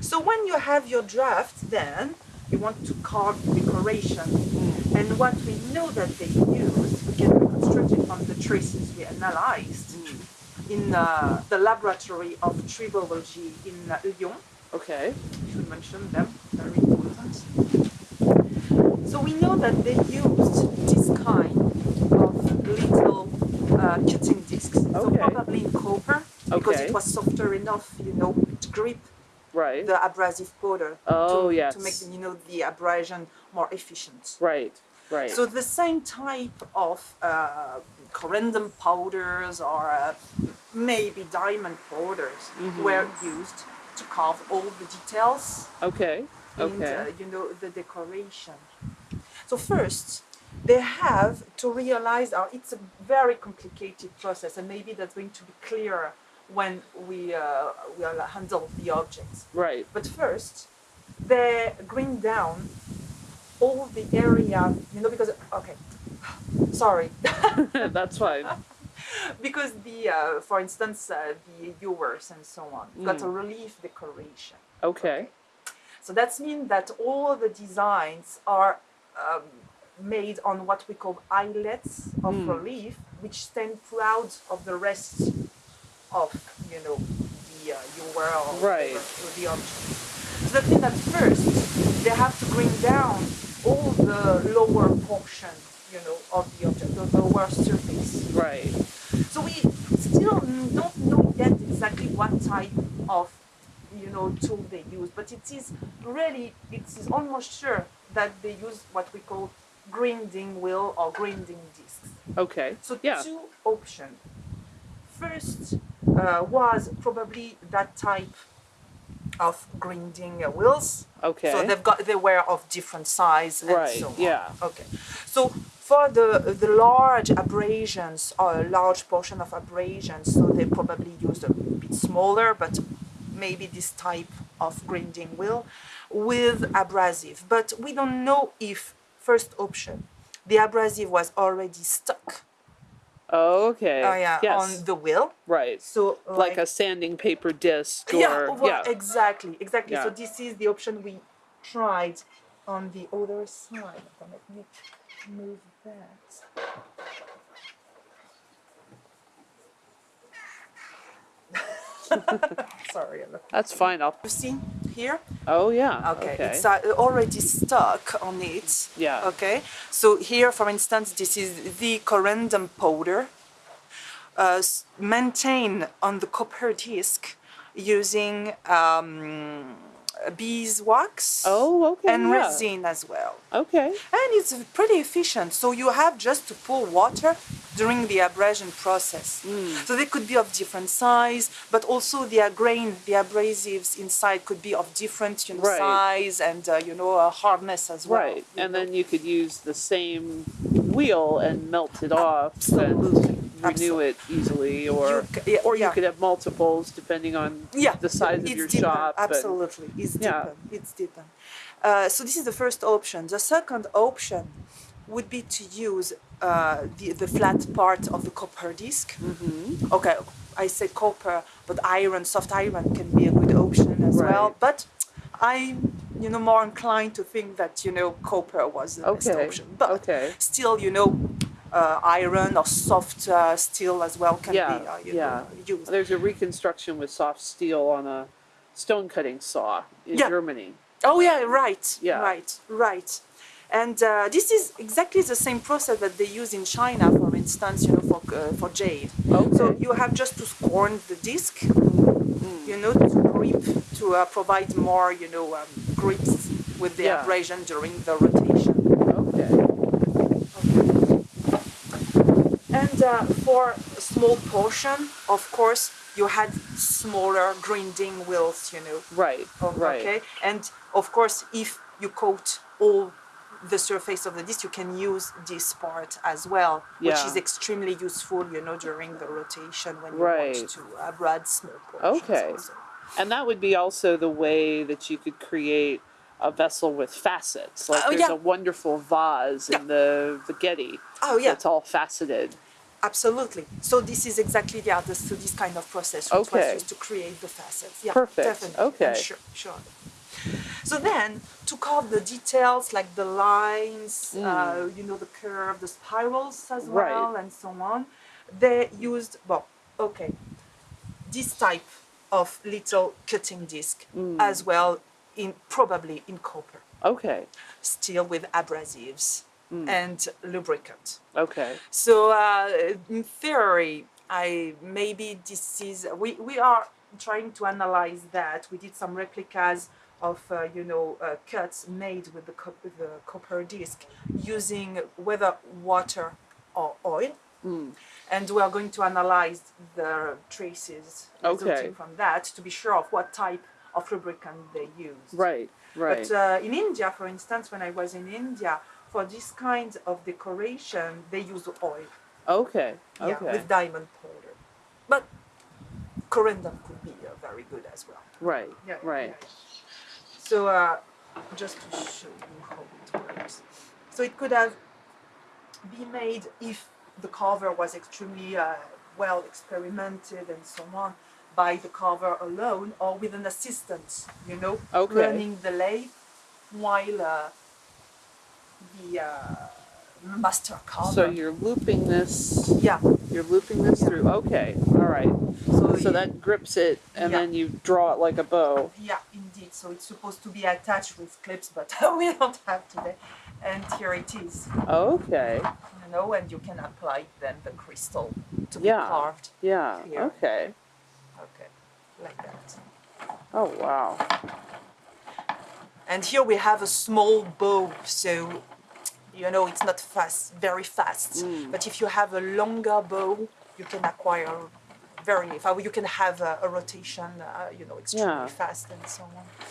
So when you have your draft, then you want to carve decoration. And what we know that they use, we can reconstruct it from the traces we analyzed in uh, the laboratory of tribology in uh, Lyon. Okay. should mention them, very important. So we know that they used this kind of little uh, cutting discs. okay. So probably in copper, because Okay. it was softer enough, you know, to grip Right. the abrasive powder. Oh, to, yes. To make, you know, the abrasion more efficient. Right. Right. So the same type of uh, corundum powders or uh, maybe diamond powders Mhm. were used to carve all the details okay. and Okay. uh, you know the decoration. So first, they have to realize uh, it's a very complicated process, and maybe that's going to be clearer when we uh, will handle the objects. Right. But first, they grind down all the area, you know, because okay, sorry, That's fine. because the uh, for instance uh, the ewers and so on got a Mm. relief decoration. Okay. So that means that all the designs are um, made on what we call eyelets of Mm. relief, which stand proud of the rest of, you know, the uh, or Right. the object. So that means that first they have to bring down all the lower portion, you know, of the object, the lower surface. Right. So we still don't know yet exactly what type of you know tool they use, but it is really it is almost sure that they use what we call grinding wheel or grinding discs. Okay. So Yeah. two options. First uh, was probably that type of grinding wheels. Okay. So they've got they were of different size and Right, so on. yeah. Okay. So for the the large abrasions or a large portion of abrasions, so they probably used a bit smaller, but maybe this type of grinding wheel with abrasive. But we don't know if first option the abrasive was already stuck okay. oh yeah, Yes. on the wheel. right. So Like a sanding paper disc or yeah, well, yeah. exactly, exactly. So this is the option we tried on the other side. Let me move that. Sorry, That's fine. I'll. see here? Oh yeah. Okay, it's uh, already stuck on it. Yeah. Okay, so here, for instance, this is the corundum powder uh, maintained on the copper disc using um, beeswax Oh okay. and yeah. resin as well. Okay. And it's pretty efficient. So you have just to pour water during the abrasion process. Mm. So they could be of different size, but also the grain, the abrasives inside could be of different you know, Right. size and uh, you know uh, hardness as well. Right. And know. then you could use the same wheel and melt it off Absolutely. Renew it easily, or You yeah, or you yeah. could have multiples depending on yeah, the size of it's your deeper. shop. Absolutely, it's Yeah. It's deeper. Uh, so this is the first option. The second option would be to use uh, the the flat part of the copper disc. Mhm. Okay, I said copper, but iron, soft iron can be a good option as well. But I'm, you know, more inclined to think that you know copper was the best option. But Okay. still, you know, uh, iron or soft uh, steel as well can Yeah, be uh, you yeah. know, used. There's a reconstruction with soft steel on a stone cutting saw in Yeah. Germany. Oh yeah, right, Yeah. right, right. And uh, this is exactly the same process that they use in China, for instance, you know, for uh, for jade. Okay. So you have just to scorn the disc, Mm. you know, to grip, to uh, provide more, you know, um, grips with the abrasion during the rotation. Okay. And uh, for a small portion, of course, you had smaller grinding wheels, you know. Right. Oh, right. Okay. And of course, if you coat all the surface of the disc, you can use this part as well, which is extremely useful, you know, during the rotation when you Right. want to abrade small portions. Okay. also. And that would be also the way that you could create a vessel with facets. Like Oh, there's yeah. a wonderful vase Yeah. in the the Oh yeah. that's all faceted. Absolutely. So this is exactly the this, so this kind of process which Okay. was used to create the facets. Yeah, Perfect. definitely. Okay. Sure, sure. So then, to carve the details like the lines, uh, you know, the curve, the spirals as Mm. Right. well, and so on, they used well, okay, this type of little cutting disc Mm. as well, in probably in copper, Okay. still with abrasives Mm. and lubricant. Okay. So uh, in theory, I maybe this is we, we are trying to analyze that. We did some replicas of uh, you know uh, cuts made with the, with the copper disc using whether water or oil. Mm. And we are going to analyze the traces resulting from that to be sure of what type of lubricant they used. Right. Right. But uh, in India, for instance, when I was in India, for this kind of decoration, they use oil okay. yeah, Okay. with diamond powder. But corundum could be uh, very good as well. right. Yeah, Right. yeah. So uh, just to show you how it works. So it could have been made if the carver was extremely uh, well experimented and so on by the carver alone or with an assistant, you know, Okay. running the lathe while uh, the uh, master carver. So you're looping this. yeah. You're looping this Yeah. through. Okay. All right. So, So you- that grips it, and Yeah. then you draw it like a bow. Yeah, indeed. So it's supposed to be attached with clips, but we don't have today. And here it is, Okay. you know, and you can apply then the crystal to Yeah. be carved. Yeah. Here. Okay. Okay, like that. Oh wow. And here we have a small bow, so you know it's not fast, very fast. But if you have a longer bow, you can acquire very. You can have a, a rotation, uh, you know, extremely Yeah. fast and so on.